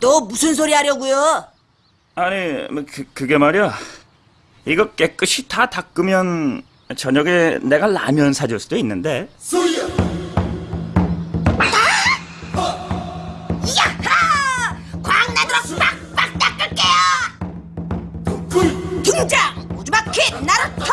또 무슨 소리 하려고요? 아니, 뭐 그, 그게 말이야. 이거 깨끗이 다 닦으면 저녁에 내가 라면 사줄 수도 있는데. 아! 어! 야하! 광나도록 빡빡 닦을게요! 등장! 우주바퀴 나루토!